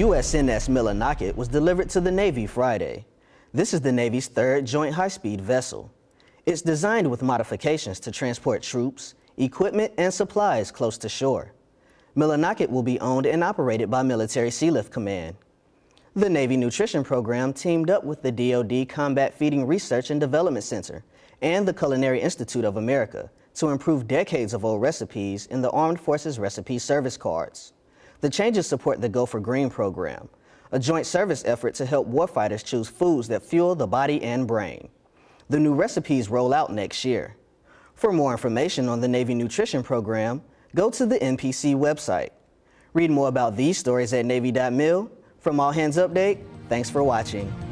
USNS Millinocket was delivered to the Navy Friday. This is the Navy's third joint high-speed vessel. It's designed with modifications to transport troops, equipment, and supplies close to shore. Millinocket will be owned and operated by Military Sealift Command. The Navy Nutrition Program teamed up with the DoD Combat Feeding Research and Development Center and the Culinary Institute of America to improve decades-of-old recipes in the Armed Forces Recipe Service Cards. The changes support the Go for Green program, a joint service effort to help warfighters choose foods that fuel the body and brain. The new recipes roll out next year. For more information on the Navy Nutrition Program, go to the NPC website. Read more about these stories at Navy.mil. From All Hands Update, thanks for watching.